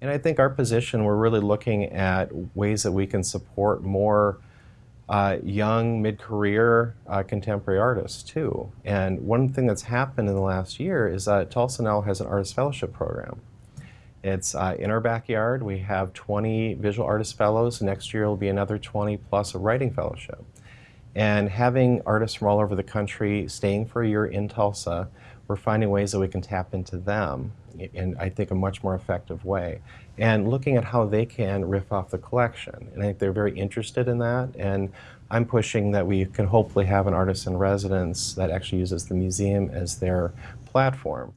And I think our position, we're really looking at ways that we can support more uh, young, mid-career uh, contemporary artists too. And one thing that's happened in the last year is that Tulsa now has an artist fellowship program. It's uh, in our backyard. We have 20 visual artist fellows. Next year will be another 20 plus a writing fellowship. And having artists from all over the country staying for a year in Tulsa, we're finding ways that we can tap into them in, I think, a much more effective way. And looking at how they can riff off the collection. And I think they're very interested in that. And I'm pushing that we can hopefully have an artist in residence that actually uses the museum as their platform.